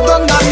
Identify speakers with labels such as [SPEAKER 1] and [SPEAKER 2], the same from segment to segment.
[SPEAKER 1] gustando andar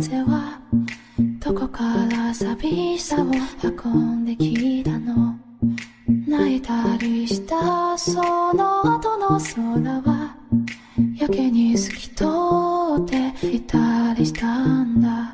[SPEAKER 1] 風はどこから寂しさを運んできたの？泣いたりしたその後の空はやけに透き通っていたりしたんだ。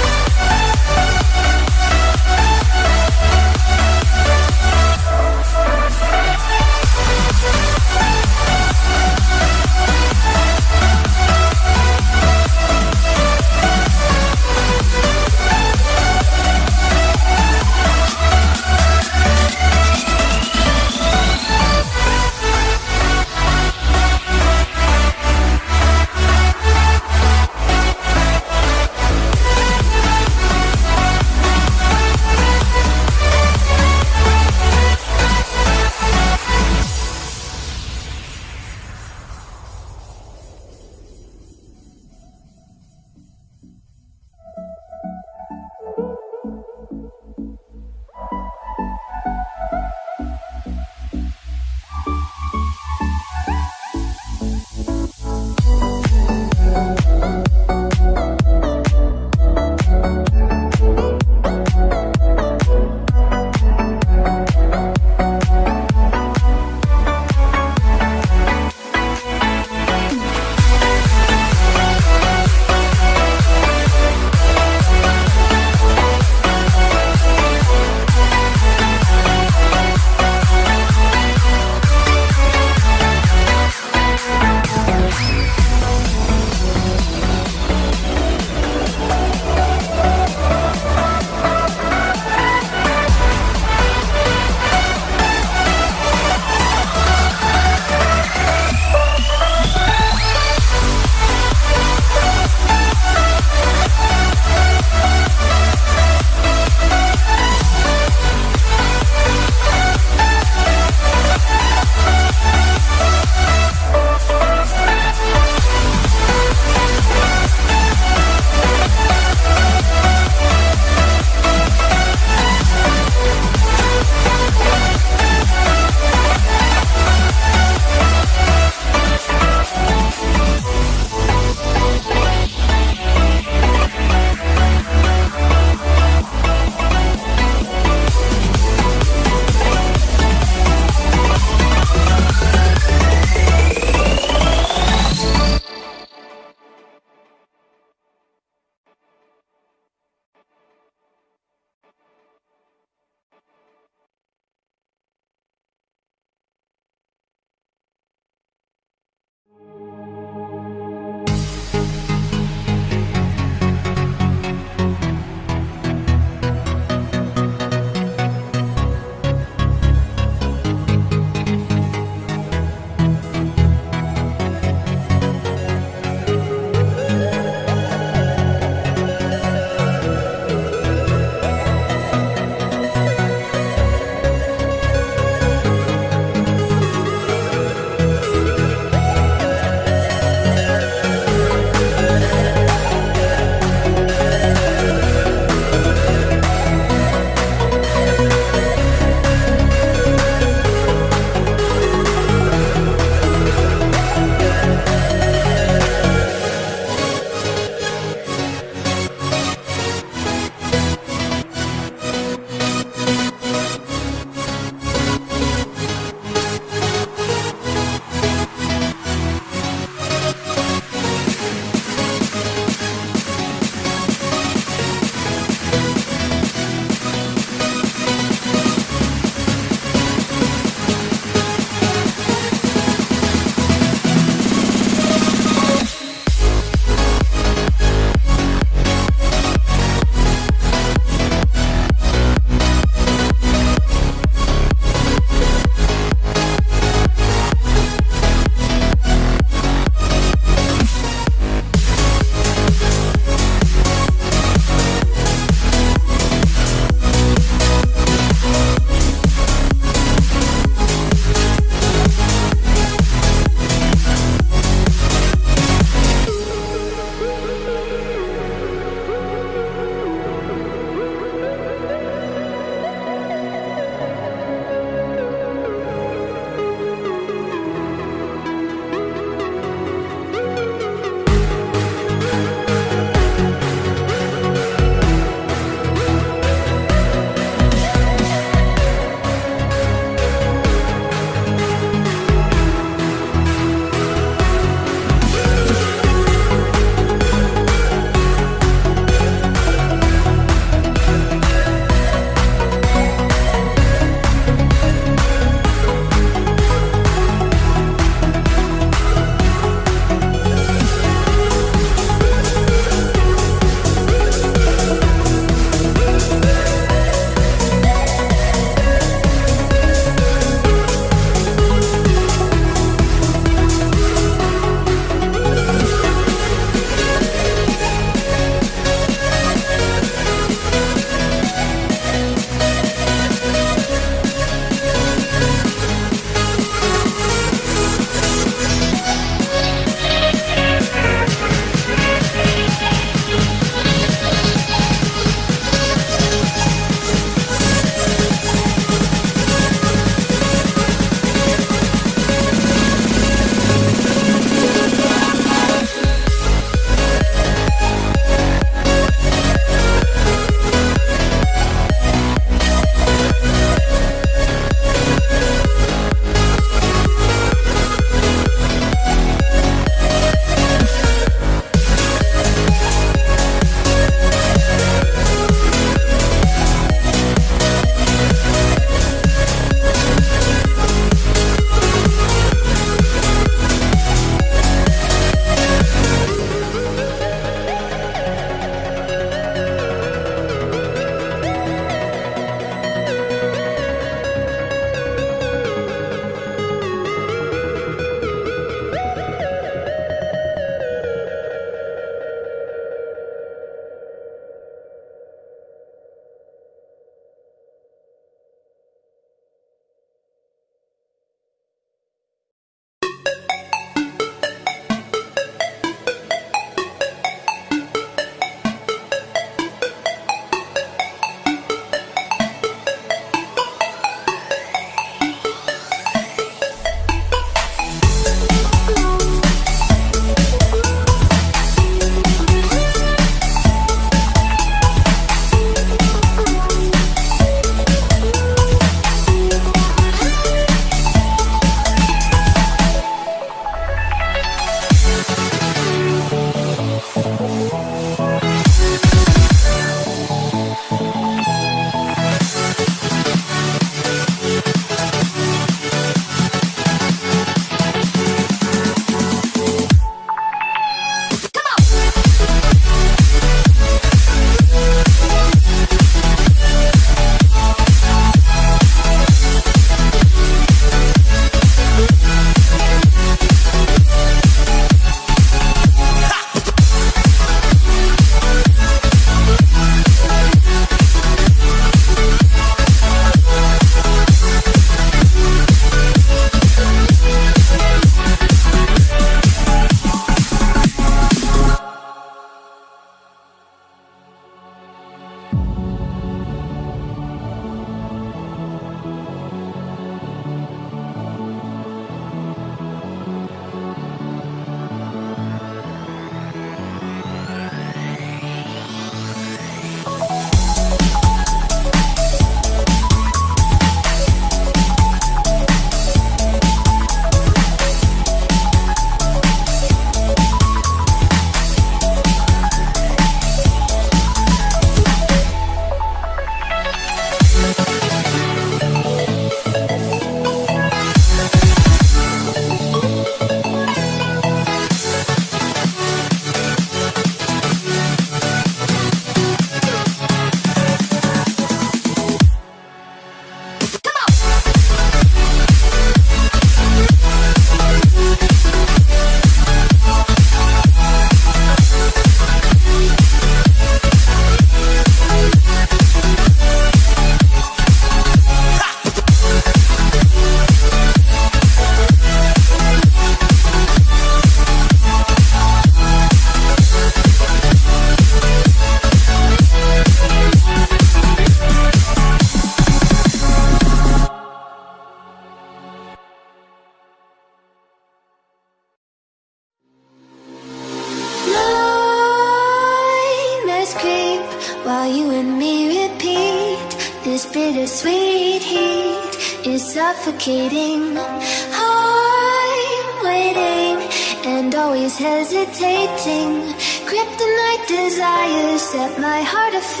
[SPEAKER 2] if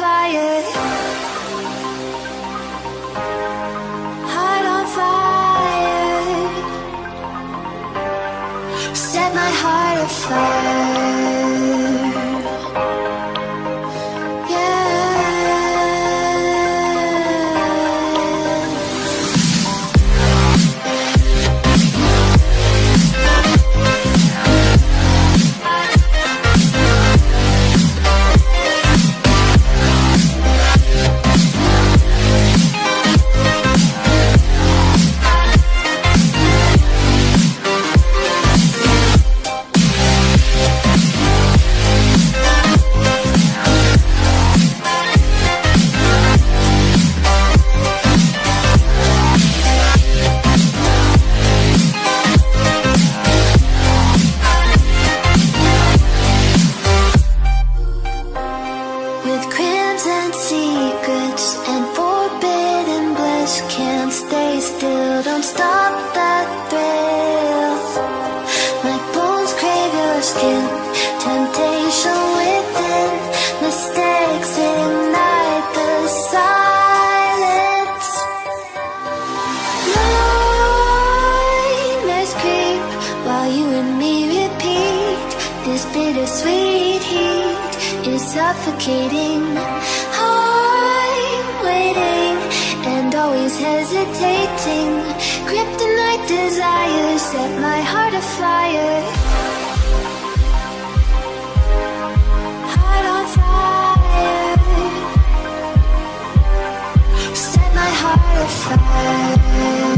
[SPEAKER 2] bittersweet heat is suffocating. I'm waiting and always hesitating. Kryptonite desires set my heart afire. Heart on fire. Set my heart afire.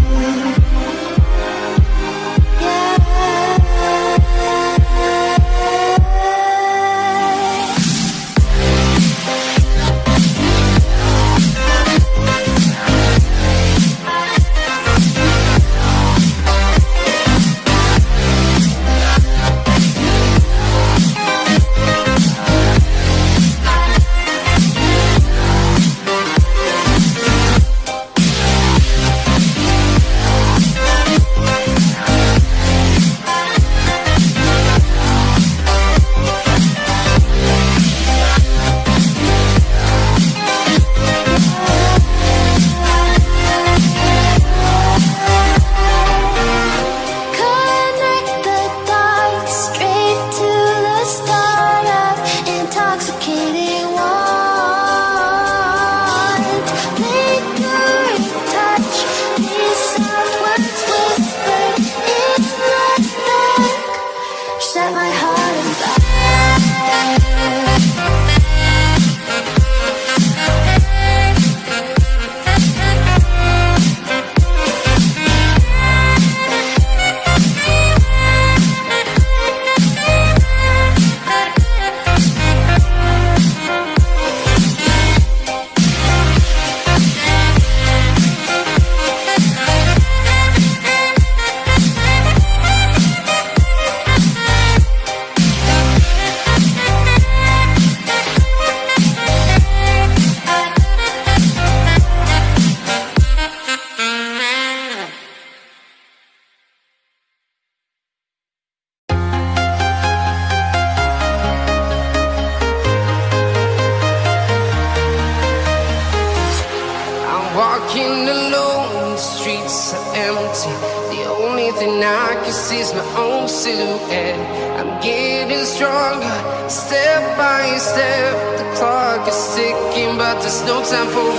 [SPEAKER 2] example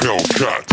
[SPEAKER 2] Hellcat.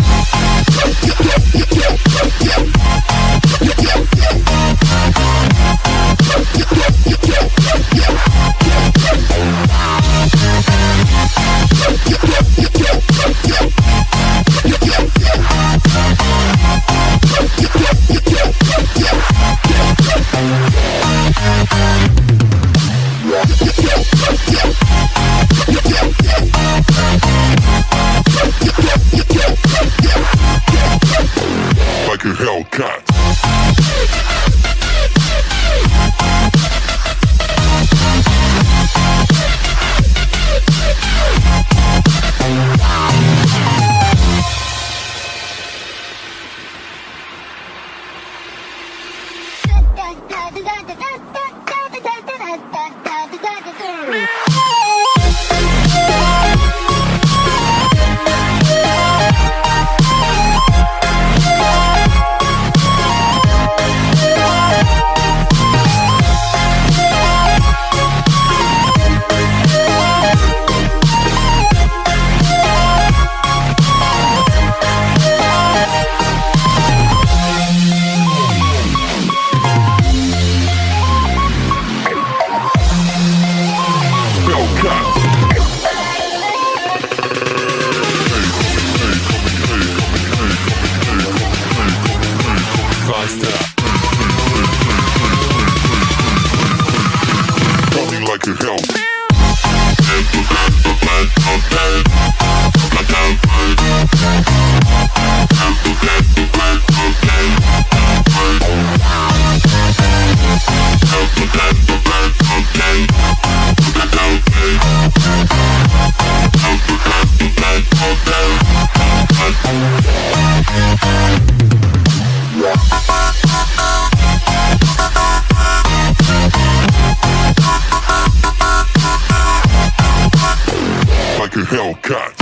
[SPEAKER 3] Toda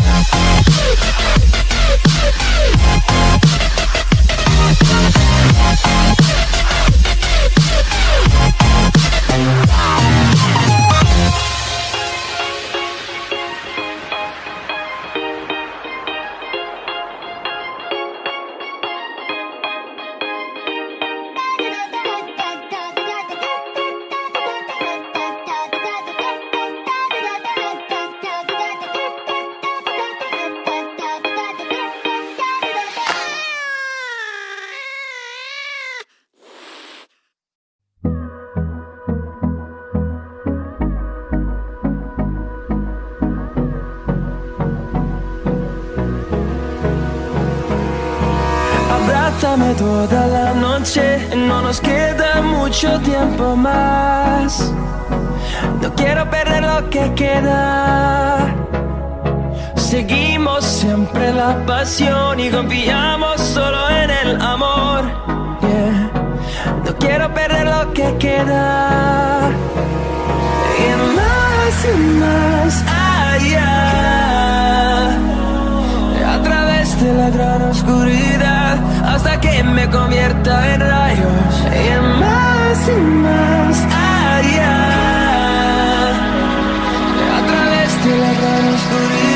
[SPEAKER 3] mucho tiempo más. No quiero perder lo que queda. Seguimos siempre la pasión y confiamos solo en el amor. No quiero perder lo que queda. Más y más allá. De la gran oscuridad hasta que me convierta en rayos y más y más allá a través de la gran oscuridad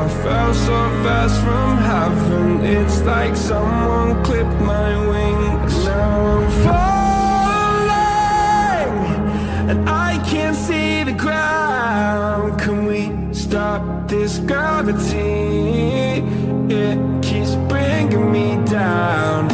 [SPEAKER 4] I fell so fast from heaven It's like someone clipped my wings. Now I'm falling And I can't see the ground. Can we stop this gravity? It keeps bringing me down.